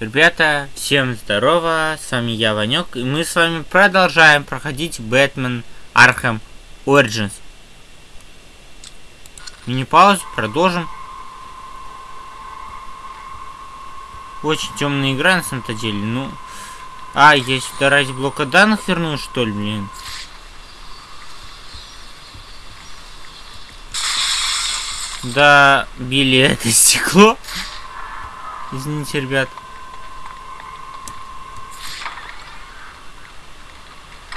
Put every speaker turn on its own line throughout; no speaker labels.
Ребята, всем здорово, с вами я, Ванек, и мы с вами продолжаем проходить Batman Arkham Origins. Мини-паузу, продолжим. Очень темная игра на самом-то деле, ну... А, я сюда ради блока данных вернусь, что ли, блин? Да, били это стекло. Извините, ребят.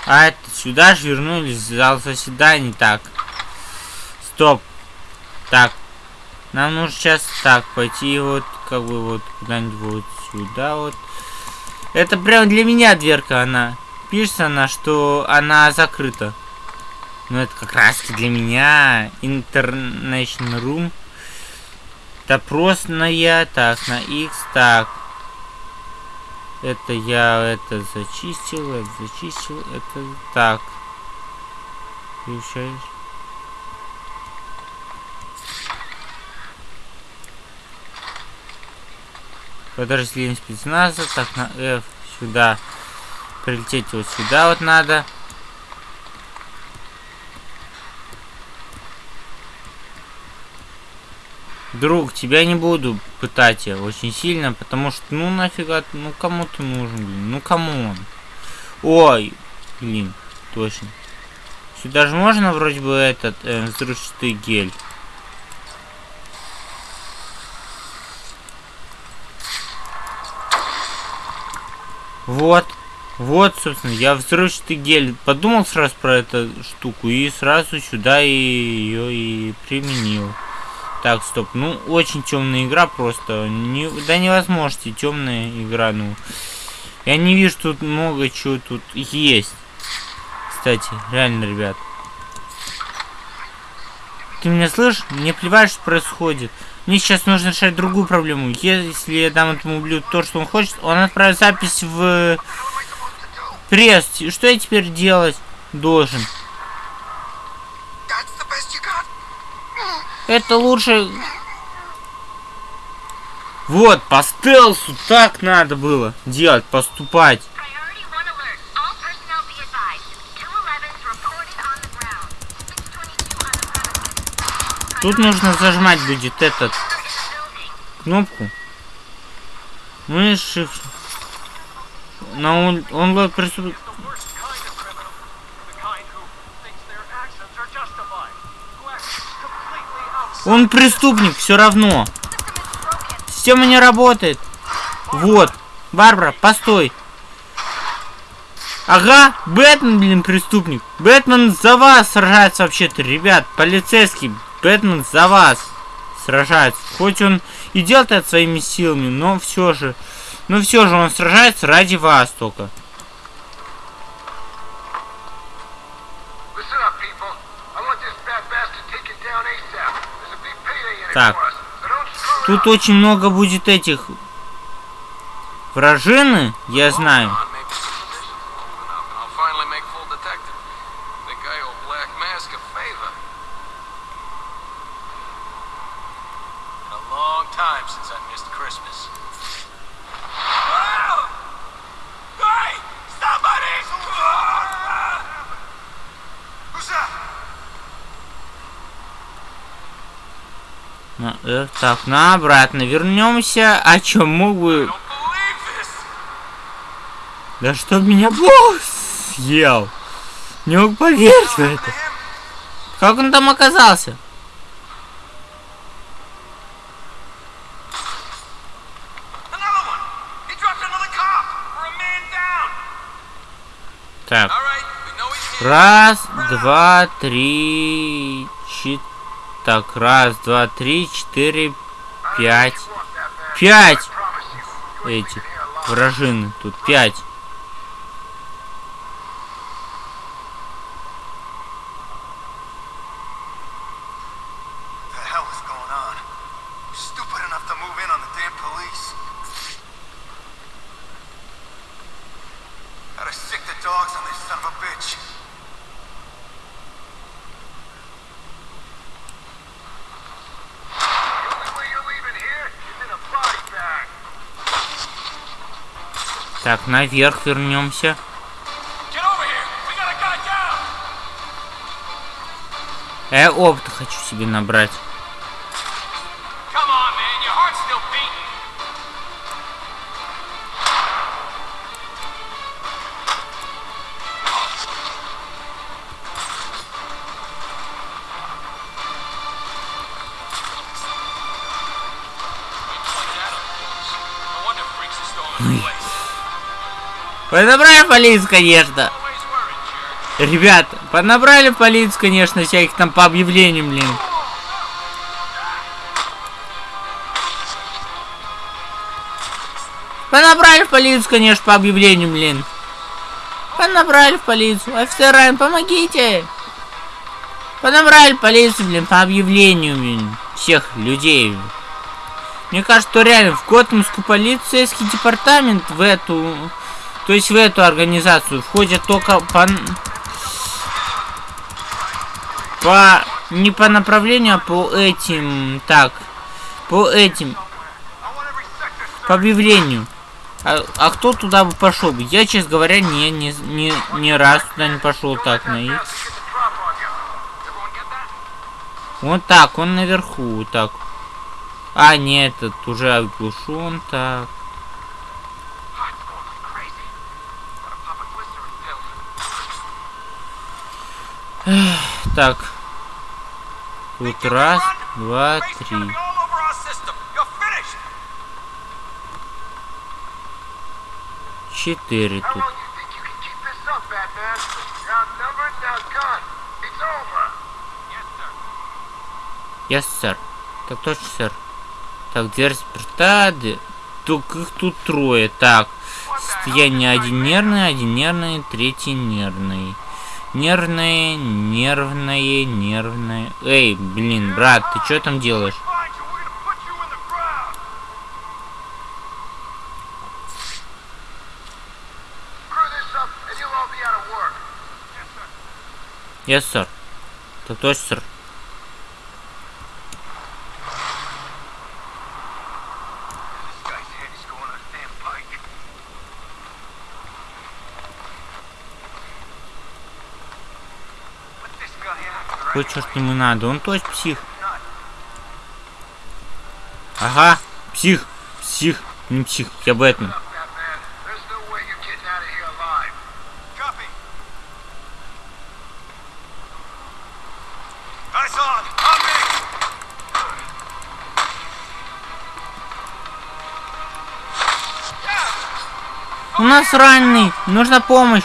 А это сюда же вернулись в зал заседаний. Так. Стоп. Так. Нам нужно сейчас так пойти вот как бы вот куда-нибудь вот сюда вот. Это прям для меня дверка она. Пишется она, что она закрыта. Но это как раз для меня. International Room. Допросная. Так, на X. Так. Это я это зачистил, это зачистил, это так. Включаешь. Подразделение спецназа. Так, на F сюда. Прилететь вот сюда вот надо. Друг, тебя не буду пытать я очень сильно, потому что, ну нафига, ну кому ты нужен, блин, ну кому он? Ой, блин, точно. Сюда же можно вроде бы этот э, взрывчатый гель. Вот, вот, собственно, я взрывчатый гель подумал сразу про эту штуку и сразу сюда ее и применил. Так, стоп. Ну, очень темная игра просто. Не, да невозможно, темная игра, ну. Я не вижу тут много чего тут есть. Кстати, реально, ребят. Ты меня слышишь? Мне плевать, что происходит. Мне сейчас нужно решать другую проблему. Если я дам этому ублюдку то, что он хочет, он отправит запись в пресс. Что я теперь делать должен? Это лучше... Вот, по стелсу так надо было делать, поступать. Тут нужно зажимать будет этот кнопку. Ну и shift. На он, он преступ... Он преступник, все равно. Система не работает. Вот. Барбара, постой. Ага, Бэтмен, блин, преступник. Бэтмен за вас сражается вообще-то, ребят. Полицейский. Бэтмен за вас сражается. Хоть он и делает это своими силами, но все же... Но все же он сражается ради вас только. Так. Тут очень много будет этих вражины, я знаю. Э, так, на обратно вернемся. А чё, мог бы... Да что меня бог съел? Не мог поверить в это. Как он там оказался? Так. Раз, два, три, четыре. Так, раз, два, три, четыре, пять. Пять! Эти вражины. Тут пять. Так, наверх вернемся. Я опыта хочу себе набрать. Подобрали полицию, конечно. Ребят, поднабрали полицию, конечно, всяких там по объявлениям, блин. Понабрали в полицию, конечно, по объявлению, блин. Понабрали в полицию. Офицерам, помогите. Понабрали в полицию, блин, по объявлению, блин. Всех людей. Мне кажется, что реально в Готэмскую полицейский департамент в эту... То есть в эту организацию входят только по... По... Не по направлению, а по этим... Так. По этим... По объявлению. А, а кто туда бы пошел бы? Я, честно говоря, не, не, не, ни раз туда не пошел так на их. Вот так, он наверху, так. А, нет, этот уже оглушен, так. Так. Тут раз, два, три. Четыре тут. Yes, сэр. Так точно, сэр. Так, дверь д- Только их тут трое. Так. Состояние один нервный, один нервный, третий нервный. Нервное, нервное, нервное. Эй, блин, брат, ты что там делаешь?
Find you, we're gonna put
Какой черт ему надо? Он точно псих. Ага, псих, псих, не псих, я Бэтмен. У нас раненый, нужна помощь.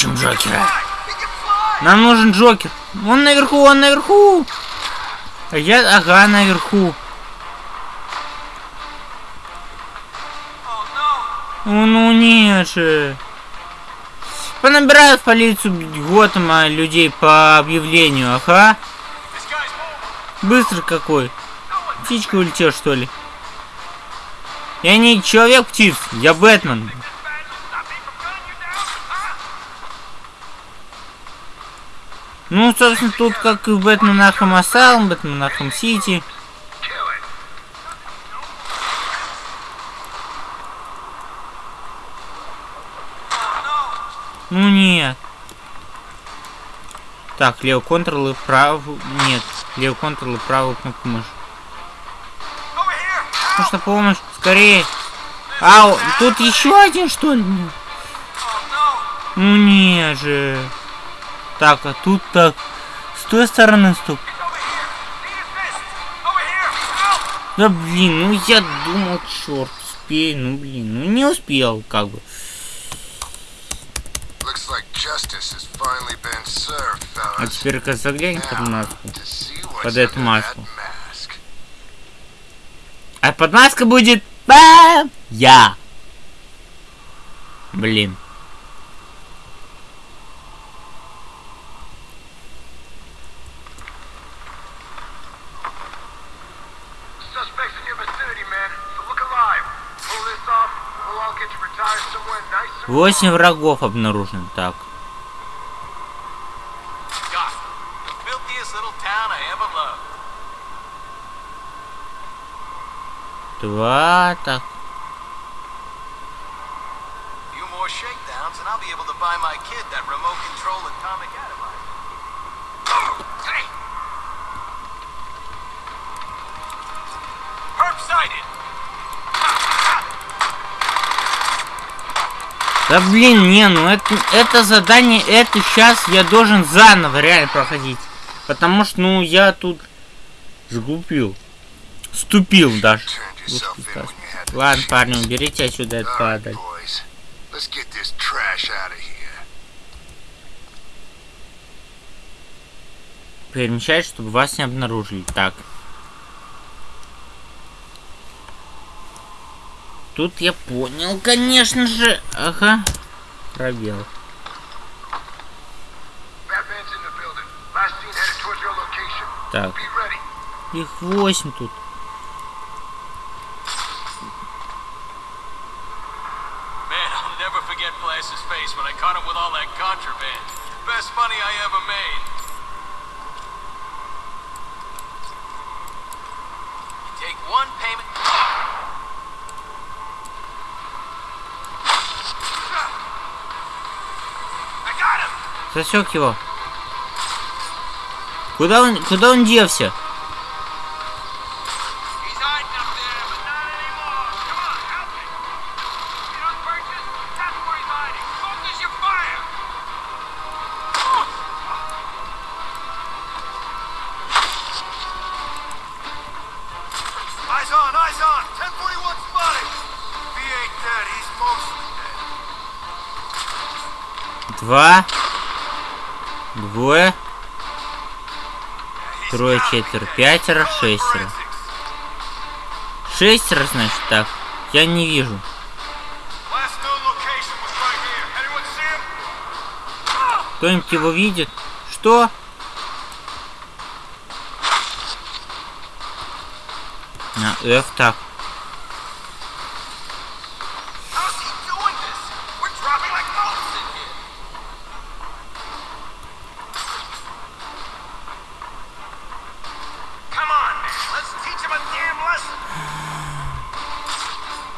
Ищем Джокера. Нам нужен Джокер. Он наверху, он наверху. А я, ага, наверху. О, ну нет же. Понабирают в полицию Готэма людей по объявлению, ага. Быстро какой. Птичка улетел, что ли? Я не человек-птиц, я Бэтмен. Ну, собственно, тут как и в Batman Arkham Asylum, Batman
Arkham City.
Ну нет. Так, левый контрол и правый... Нет, левый контрол и правую кнопку мыши. Нужна помощь, скорее. Ау, тут еще один, что ли? Ну не же. Так, а тут так. С той стороны стоп. Да блин, ну я думал, черт, успею, ну блин, ну не успел, как бы. А теперь-ка заглянь под маску. Под эту маску. А под маской будет... Бам! Я. Блин. Восемь врагов обнаружено. Так.
Doc, the filthiest
Да блин, не, ну это, это задание, это сейчас я должен заново реально проходить. Потому что, ну, я тут сглупил. Ступил даже. Ладно, парни, уберите отсюда эту падаль. Перемещать, чтобы вас не обнаружили. Так. Тут я понял, конечно же. Ага. Пробел.
Batman's in the building. Last seen headed
Засек его. Куда он, куда он делся? Два. Двое. Трое, четверо, пятеро, шестеро. Шестеро, значит, так. Я не вижу. Кто-нибудь его видит? Что? На F так.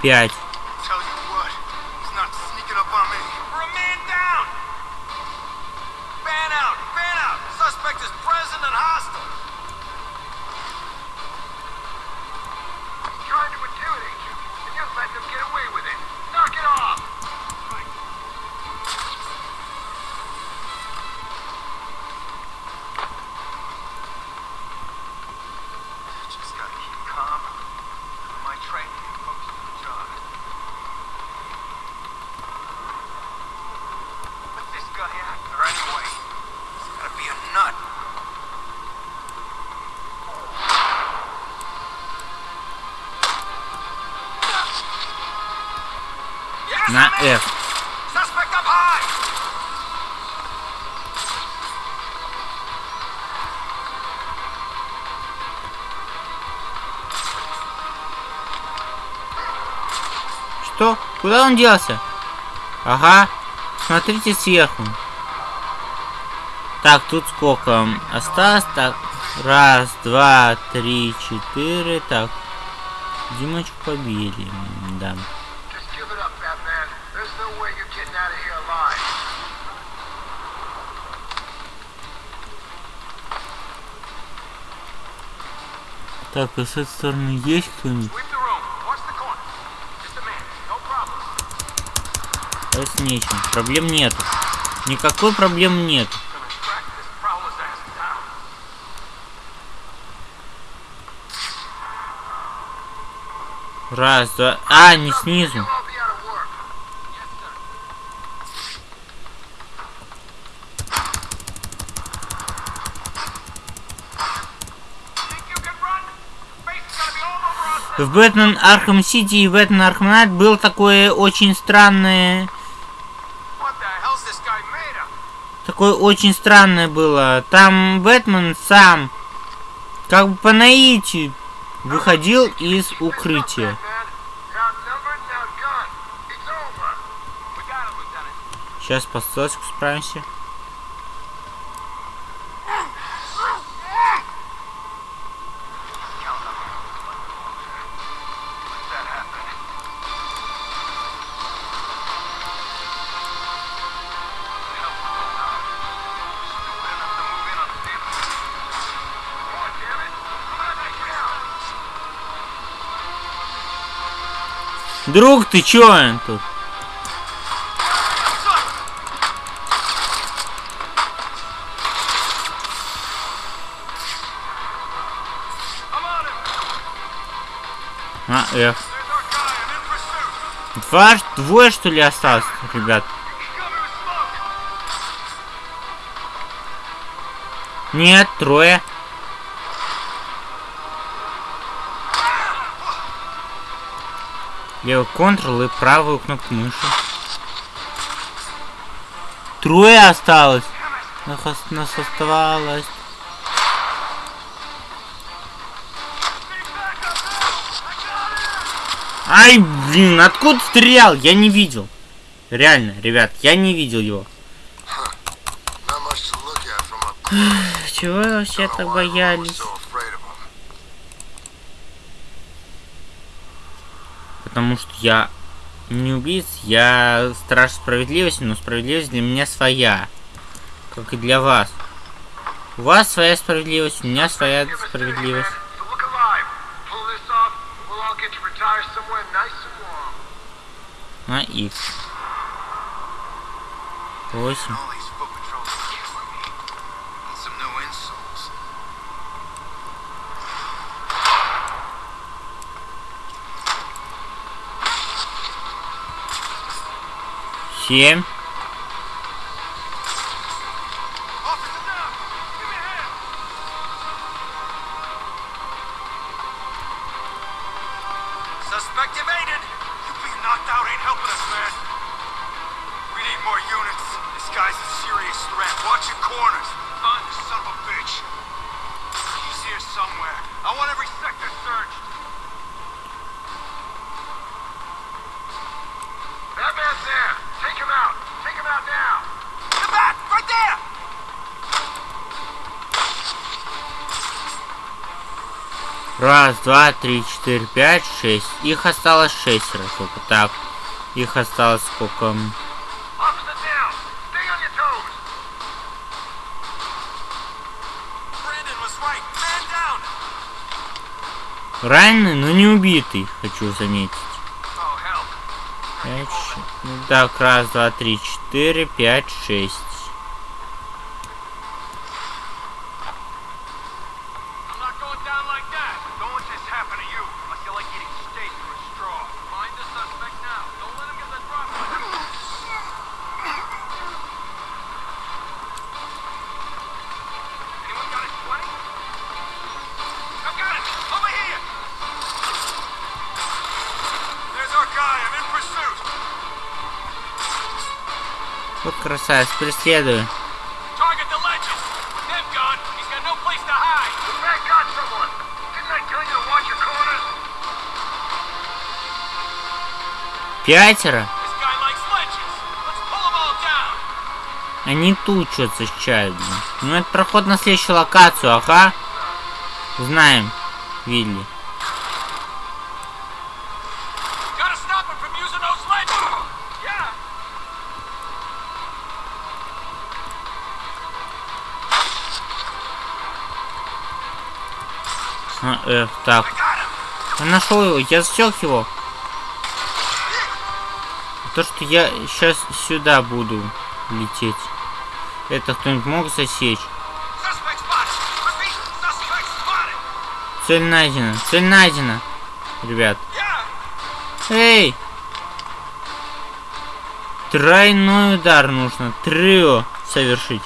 Пять. На. F. Что? Куда он делся? Ага. Смотрите сверху. Так, тут сколько осталось? Так, раз, два, три, четыре. Так, Димочку побили. Да. Так, а с этой стороны есть кто-нибудь? Это с нечем. Проблем нету. Никакой проблем
down.
Раз, два. А, не снизу. В Batman Arkham City и Batman Arkham Knight было такое очень странное... Такое очень странное было. Там Бэтмен сам, как бы по наитию, выходил из укрытия.
You're outnumbered and
Друг, ты чё тут? А,
pursuit.
Два, двое что ли осталось, ребят? Нет, трое. Левый контрол и правую кнопку мыши. Трое осталось. Нас, ос- нас оставалось. Ай, блин, откуда стрелял? Я не видел. Реально, ребят, я не видел его. Чего все так боялись? потому что я не убийц, я страж справедливости, но справедливость для меня своя, как и для вас. У вас своя справедливость, у меня своя справедливость. На X. 8.
Suspect evaded. You being knocked out ain't helping us, man. We need more units. This guy's a serious threat. Watch your corners. The son of a bitch. He's here somewhere. I want everything.
Раз, два, три, четыре, пять, шесть. Их осталось шестеро только. Так. Их осталось сколько? Раненый, но не убитый, хочу заметить.
Oh.
Пять, ше- ну Так, раз, два, три, четыре, пять, шесть.
Pull them all down.
Они тут что-то блин. Ну, это проход на следующую локацию, ага. Знаем, Вилли. Так. Я нашел его, я засек его. То, что я сейчас сюда буду лететь. Это кто-нибудь мог засечь? Цель найдена, цель найдена. Ребят. Эй! Тройной удар нужно. Трио совершить.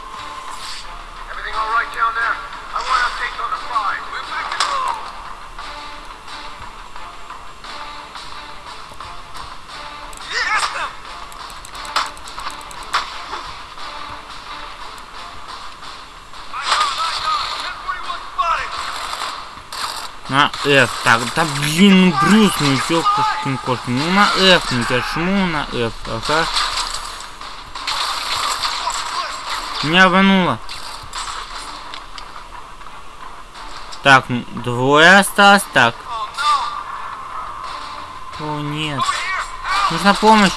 На F. Так, да блин, ну Брюс, ну ёпкин кошка. Ну на F, ну жму на F. Ага. Меня обмануло. Так, двое осталось. Так. О, нет. Нужна помощь.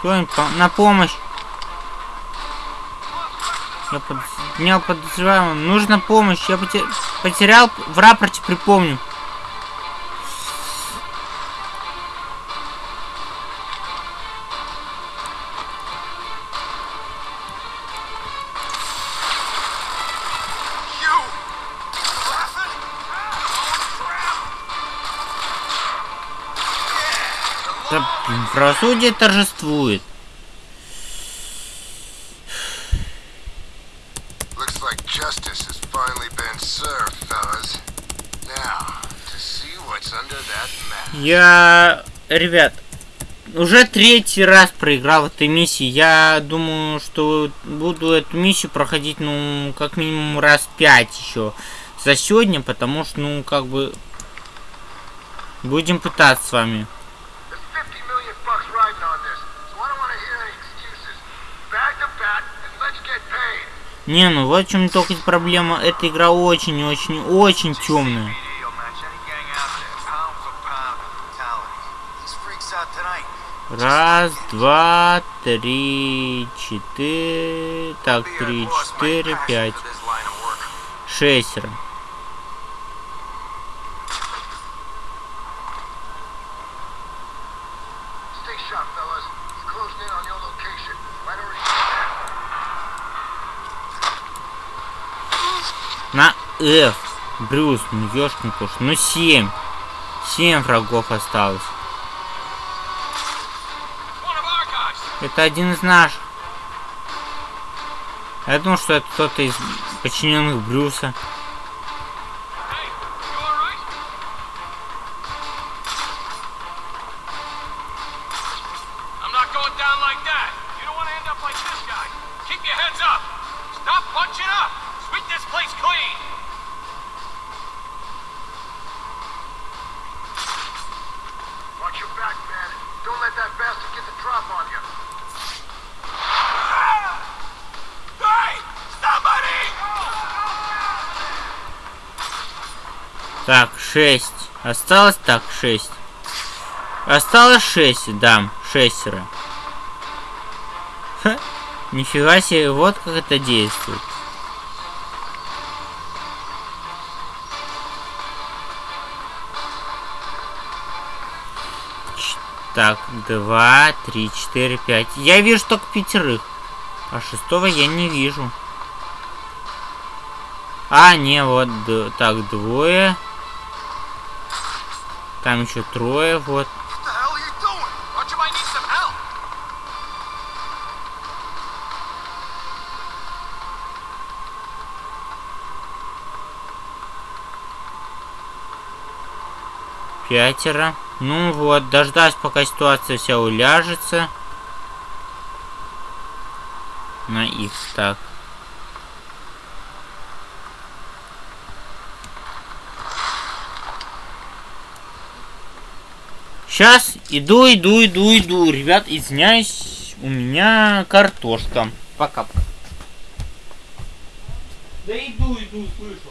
Кто-нибудь по- на помощь. Я поднял подозреваемого. Нужна помощь. Я поте- Потерял в рапорте, припомню. Правосудие торжествует. Я, ребят, уже третий раз проиграл этой миссии. Я думаю, что буду эту миссию проходить, ну, как минимум раз пять еще за сегодня, потому что, ну, как бы, будем пытаться с вами.
There's 50 million bucks riding on this, so I don't want to hear any excuses. Bag the bat and let's get paid.
Не, ну вот в чем только проблема. Эта игра очень-очень-очень темная. Раз, два, три, четыре... Так, три, четыре, пять. Шестеро. На F. Брюс, ну ёшкин кош. Ну семь. Семь врагов осталось. Это один из наших. Я думал, что это кто-то из подчиненных Брюса. Так, шесть. Осталось так, шесть. Осталось шесть, да, шестеро. Ха, нифига себе, вот как это действует. Ч- Так, два, три, четыре, пять. Я вижу только пятерых. А шестого я не вижу. А, не, вот, так, двое. Там еще трое, вот. Пятеро. Ну вот, дождаюсь, пока ситуация вся уляжется. На X, так. Сейчас иду, иду, иду, иду. Ребят, извиняюсь, у меня картошка. Пока. Да иду, иду, слышу.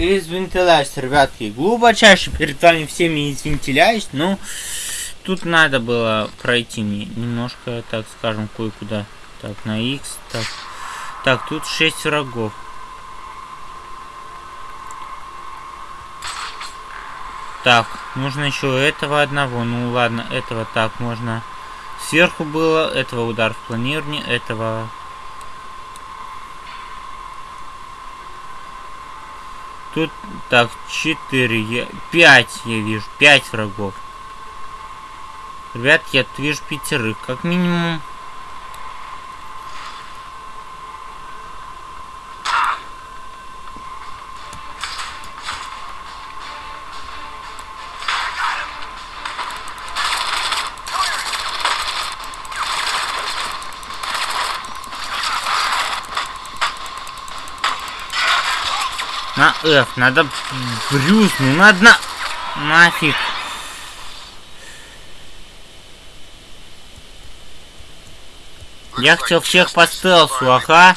Извинтиляюсь, ребятки, глубочайше перед вами всеми извинтиляюсь, но тут надо было пройти мне немножко, так скажем, кое-куда. Так, на X, так. Так, тут 6 врагов. Так, нужно еще этого одного. Ну ладно, этого так можно. Сверху было, этого удар в планирование, этого... Тут, так, 4, я, 5 я вижу, 5 врагов. Ребят, я вижу пятерых, как минимум. На F, надо Брюс, ну надо на... Нафиг. Я хотел всех по стелсу, ага.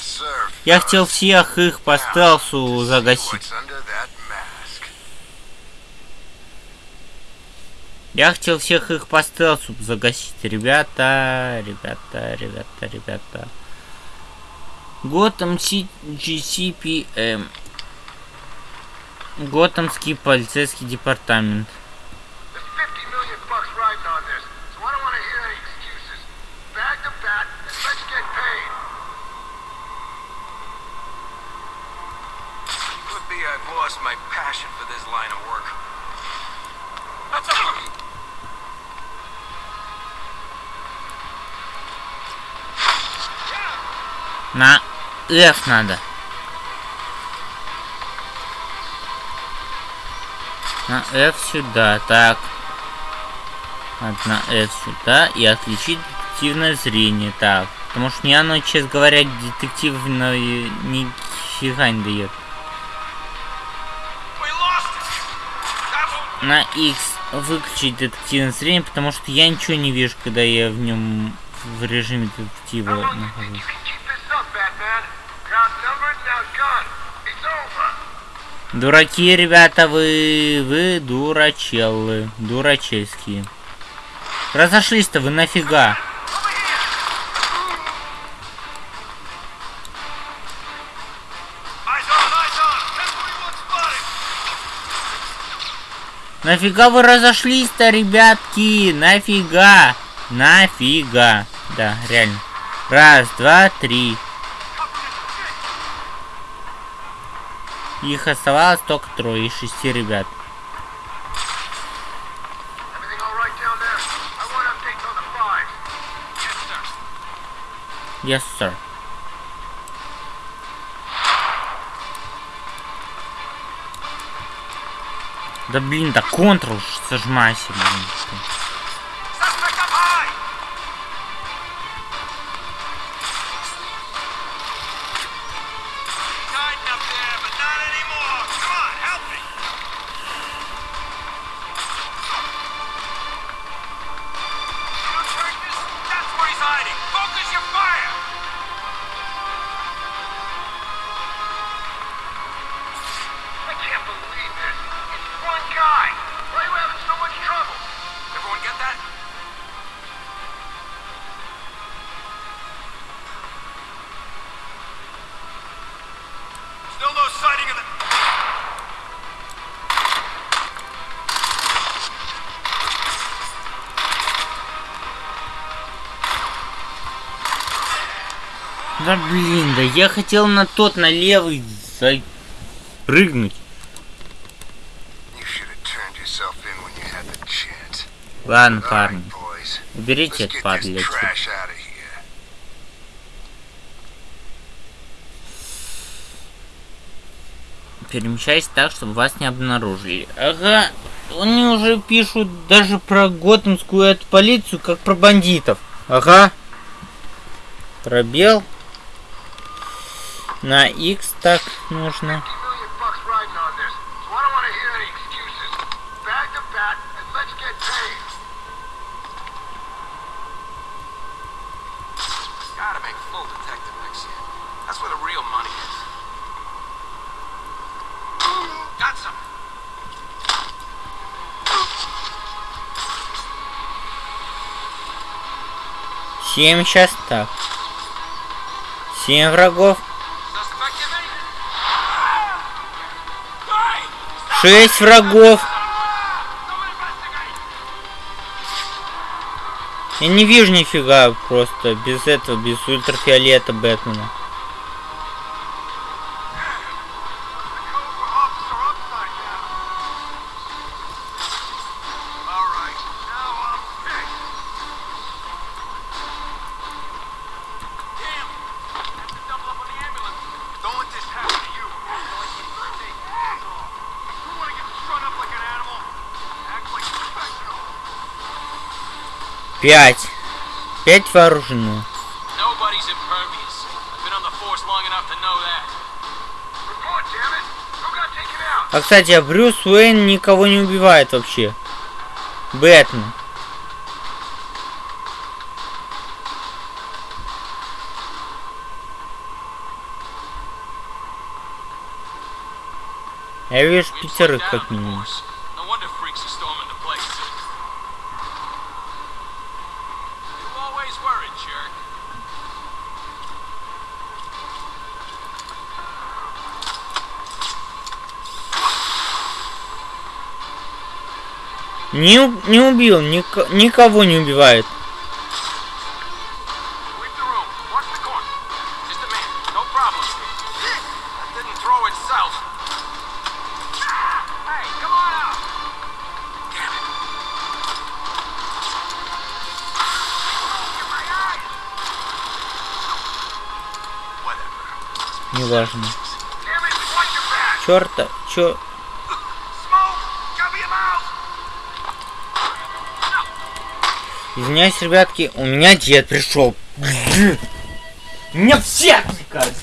Я хотел всех их по стелсу загасить. Я хотел всех их по стелсу загасить. Ребята, ребята, ребята, ребята. Готэм GCPM. Готэмский полицейский департамент.
There's 50 million
На F сюда, так. Одна F сюда и отключить детективное зрение, так. Потому что мне оно, честно говоря, детективное нифига не дает. На X выключить детективное зрение, потому что я ничего не вижу, когда я в нем в режиме детектива нахожусь. Дураки, ребята, вы, вы дурачеллы, дурачельские. Разошлись-то вы нафига?
Eyes on, eyes on! 1041 spotted!
Нафига вы разошлись-то, ребятки? Нафига? Нафига? Да, реально. Раз, два, три. Их оставалось только трое из шести ребят.
Yes, sir.
Да блин, да контрол сожмайся, блин. Да блин, да я хотел на тот, на левый
chance.
Ладно, парни, уберите
Let's
это
get this
подлец.
trash out of here.
Перемещайся так, чтобы вас не обнаружили. Ага, они уже пишут даже про готэмскую эту полицию, как про бандитов. Ага. Пробел. На X так нужно.
50 million bucks riding on
Шесть врагов. Я не вижу нифига просто без этого, без ультрафиолета Бэтмена. Пять. Пять вооружены. А, кстати, а Брюс Уэйн никого не убивает вообще. Бэтмен. Я вижу пятерых как минимум. Не, не убил, ник никого не убивает. Неважно. Черта, чё... Извиняюсь, ребятки, у меня дед пришел. Меня все отвлекают.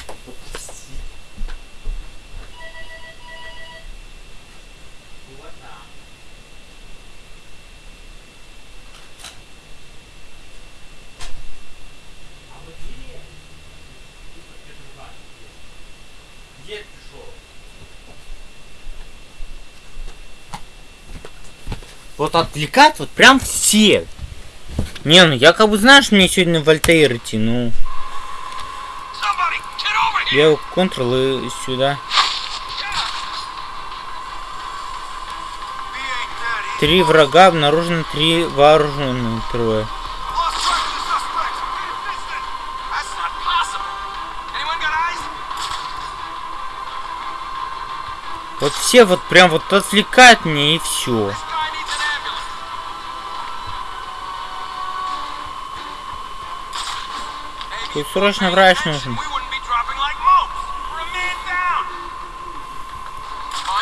Вот отвлекать вот прям все. Не, ну я как бы, знаешь, мне сегодня в Альтаир идти, ну... Я его Ctrl и сюда. Три врага, обнаружено три вооруженные трое. Вот все вот прям вот отвлекают меня и все. Тут срочно врач нужен.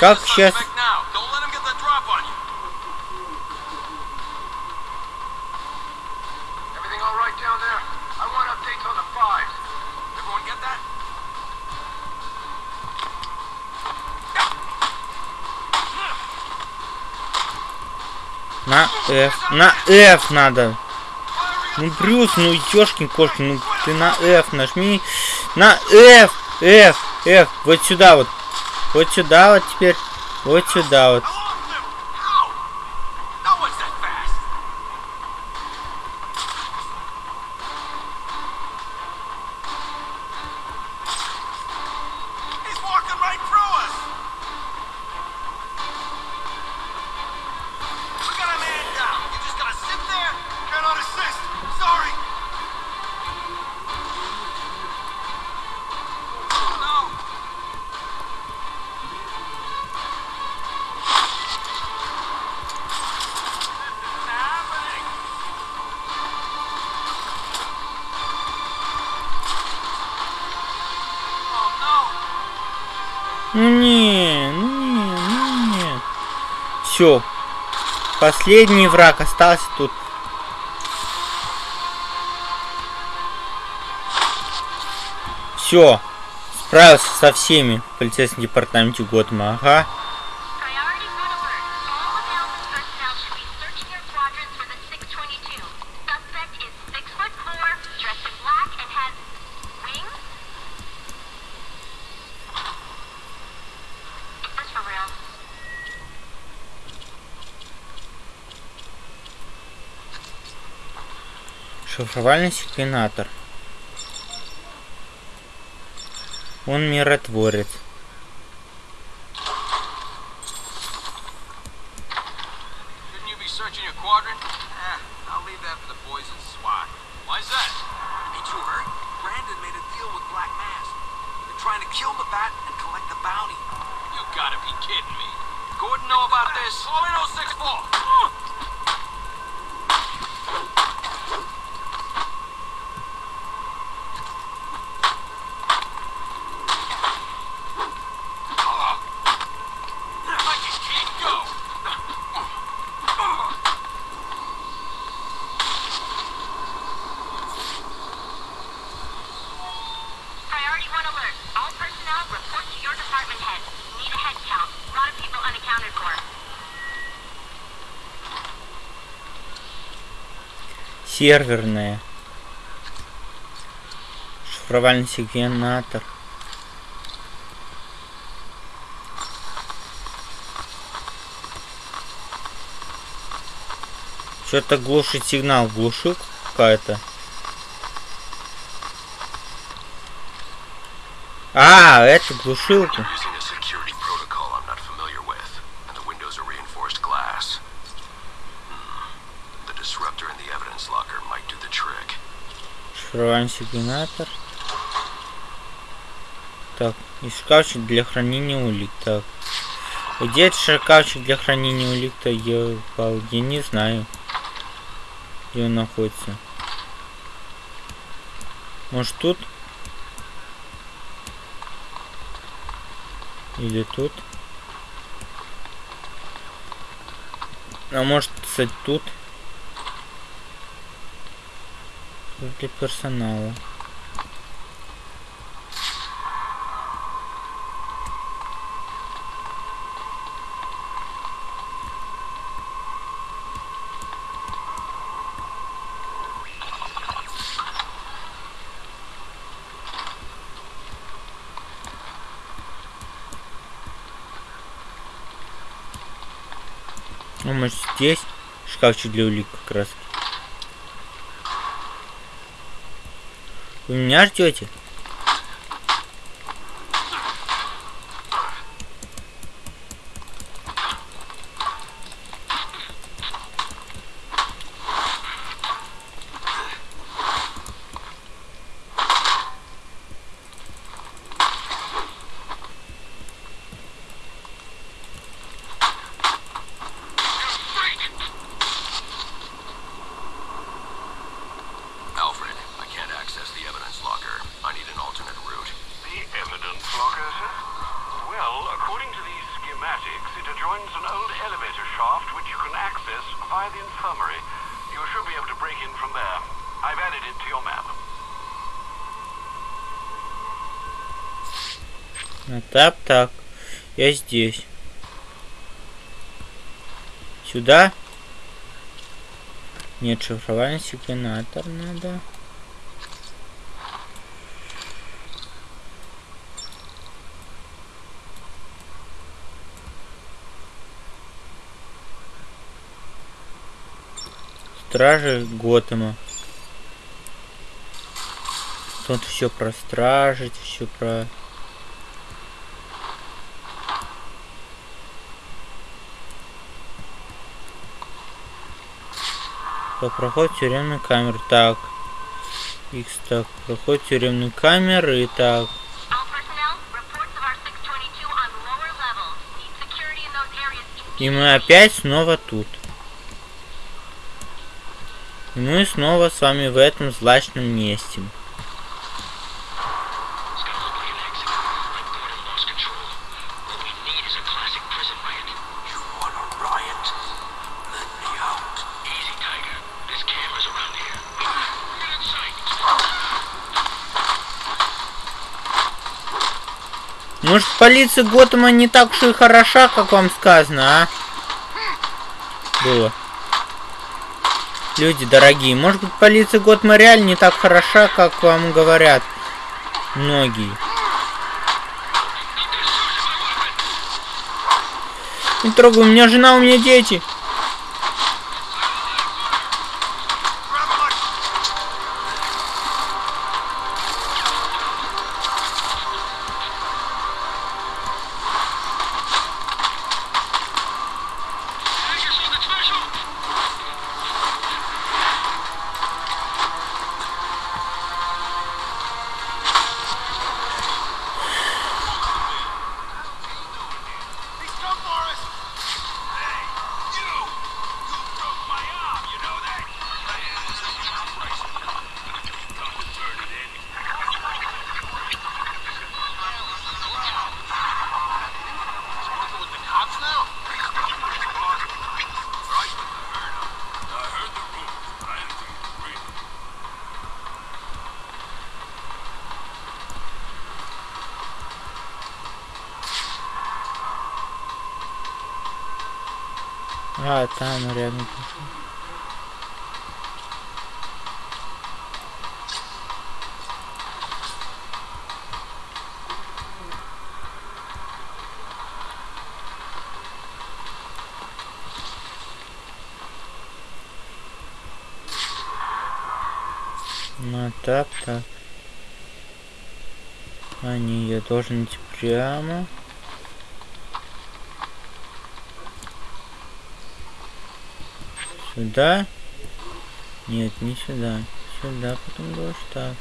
Как сейчас... На F, на F надо. Ну, Брюс, ну, ёшкин кошкин, ну, ты на F нажми. На F, F, F. Вот сюда вот. Вот сюда вот теперь. Вот сюда вот. все. Последний враг остался тут. Все. Справился со всеми в полицейском департаменте Готэма. Ага. Шифровальный секвенатор. Он миротворец. Серверная. Шифровальный секвенатор. Что-то глушит сигнал. Глушилка какая-то. А, это глушилка. Шифровальный секвенатор. Так, и шкафчик для хранения улик. Так. Где это шкафчик для хранения улик-то? Я, я не знаю. Где он находится. Может тут? Или тут? А может, кстати, тут? Для персонала. Ну, может здесь шкафчик для улик как раз. Вы меня ждете? Так, так. Я здесь. Сюда? Нет, шифровальный секвенатор надо. Стражи Готэма. Тут все про стражить, все про... Так, проход тюремной камеры. Так. X, так, проход тюремной камеры. Так.
All personnel, reports of R622 on lower levels. Need security in those areas
И мы опять снова тут. И мы снова с вами в этом злачном месте. Полиция Готэма не так уж и хороша, как вам сказано, а? Было. Люди дорогие, может быть, полиция Готэма реально не так хороша, как вам говорят многие. Не трогай, у меня жена, у меня дети. А, там рядом. Ну так, так. А, не, я должен идти прямо. Сюда? Нет, не сюда. Сюда, потом дождь так.